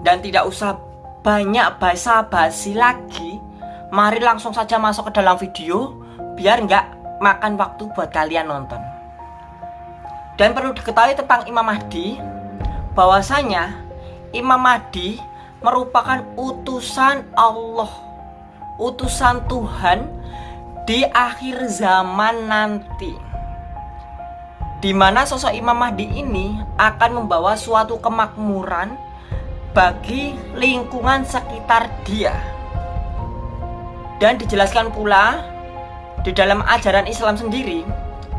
Dan tidak usah banyak basa-basi lagi. Mari langsung saja masuk ke dalam video Biar nggak makan waktu buat kalian nonton. Dan perlu diketahui tentang Imam Mahdi Bahwasanya Imam Mahdi merupakan utusan Allah Utusan Tuhan di akhir zaman nanti. Di mana sosok Imam Mahdi ini akan membawa suatu kemakmuran bagi lingkungan sekitar dia. Dan dijelaskan pula di dalam ajaran Islam sendiri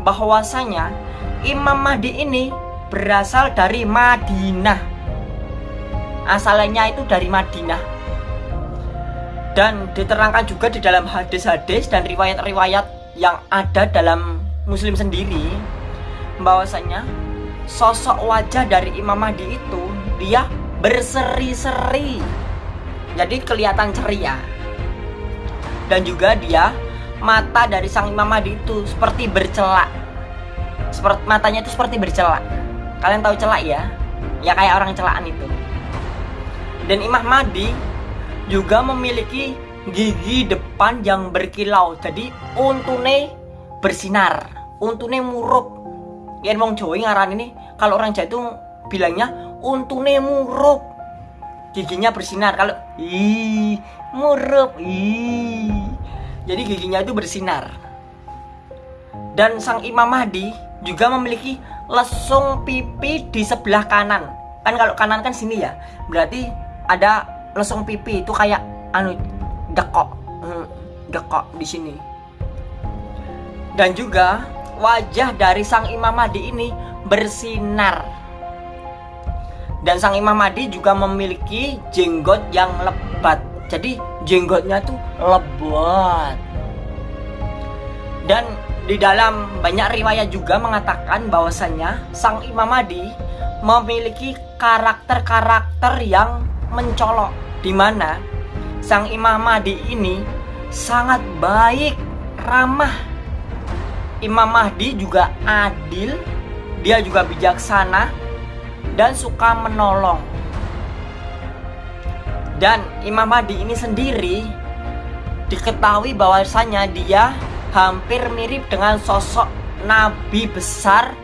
bahwasanya Imam Mahdi ini berasal dari Madinah. Asalnya itu dari Madinah. Dan diterangkan juga di dalam hadis-hadis dan riwayat-riwayat yang ada dalam Muslim sendiri bahwasanya sosok wajah dari Imam Mahdi itu dia berseri-seri. Jadi kelihatan ceria. Dan juga dia mata dari sang Imam Mahdi itu seperti bercelak. Seperti matanya itu seperti bercelak. Kalian tahu celak ya? Ya kayak orang celaan itu. Dan Imam Mahdi juga memiliki gigi depan yang berkilau. Jadi untune bersinar. Untune murup. Yang wong Jawa ngaran ini kalau orang Jawa itu bilangnya untune murup. Giginya bersinar. Kalau ih murup ih. Jadi giginya itu bersinar. Dan sang Imam Mahdi juga memiliki lesung pipi di sebelah kanan. Kan kalau kanan kan sini ya. Berarti ada lesung pipi itu kayak anu dekok. Hmm, dekok di sini. Dan juga wajah dari sang Imam Mahdi ini bersinar. Dan sang Imam Mahdi juga memiliki jenggot yang lebat. Jadi jenggotnya tuh lebat. Dan di dalam banyak riwayat juga mengatakan bahwasanya sang Imam Mahdi memiliki karakter-karakter yang mencolok di mana sang Imam Mahdi ini sangat baik, ramah Imam Mahdi juga adil, dia juga bijaksana dan suka menolong. Dan Imam Mahdi ini sendiri diketahui bahwasanya dia hampir mirip dengan sosok nabi besar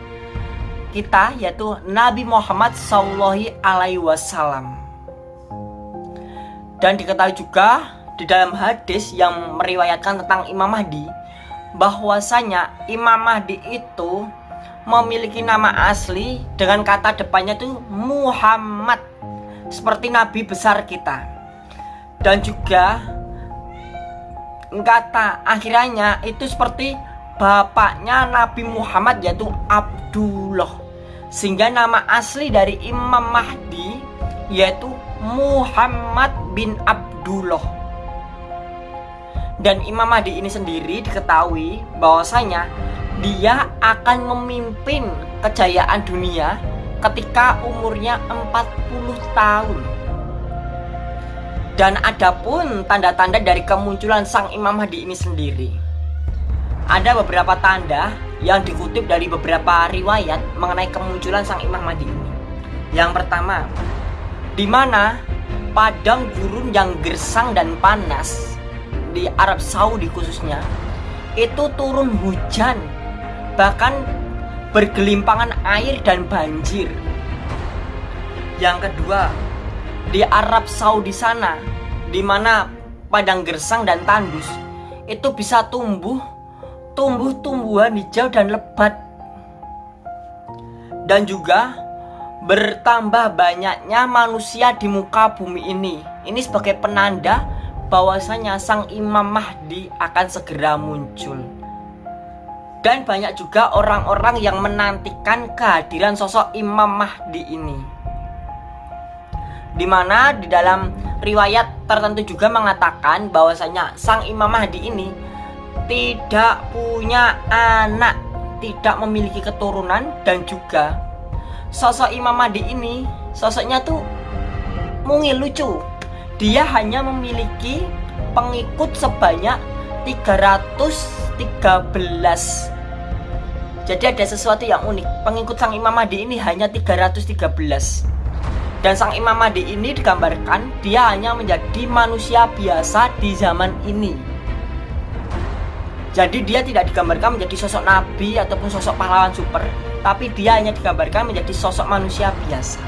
kita yaitu Nabi Muhammad Sallallahu Alaihi Wasallam. Dan diketahui juga di dalam hadis yang meriwayatkan tentang Imam Mahdi bahwasanya Imam Mahdi itu memiliki nama asli dengan kata depannya itu Muhammad. Seperti nabi besar kita. Dan juga kata akhirnya itu seperti bapaknya Nabi Muhammad yaitu Abdullah. Sehingga nama asli dari Imam Mahdi yaitu Muhammad bin Abdullah. Dan Imam Mahdi ini sendiri diketahui bahwasanya dia akan memimpin kejayaan dunia ketika umurnya 40 tahun. Dan adapun tanda-tanda dari kemunculan sang Imam Mahdi ini sendiri. Ada beberapa tanda yang dikutip dari beberapa riwayat mengenai kemunculan sang Imam Mahdi ini. Yang pertama, di mana padang gurun yang gersang dan panas di Arab Saudi khususnya itu turun hujan bahkan bergelimpangan air dan banjir. Yang kedua di Arab Saudi sana di mana padang gersang dan tandus itu bisa tumbuh tumbuh-tumbuhan hijau dan lebat. Dan juga bertambah banyaknya manusia di muka bumi ini. Ini sebagai penanda bahwasanya sang Imam Mahdi akan segera muncul. Dan banyak juga orang-orang yang menantikan kehadiran sosok Imam Mahdi ini. Di mana di dalam riwayat tertentu juga mengatakan bahwasanya sang Imam Mahdi ini tidak punya anak, tidak memiliki keturunan dan juga sosok Imam Mahdi ini sosoknya tuh mungil lucu dia hanya memiliki pengikut sebanyak 313 jadi ada sesuatu yang unik. Pengikut sang Imam Mahdi ini hanya 313 dan sang Imam Mahdi ini digambarkan dia hanya menjadi manusia biasa di zaman ini. Jadi dia tidak digambarkan menjadi sosok nabi ataupun sosok pahlawan super tapi dia hanya digambarkan menjadi sosok manusia biasa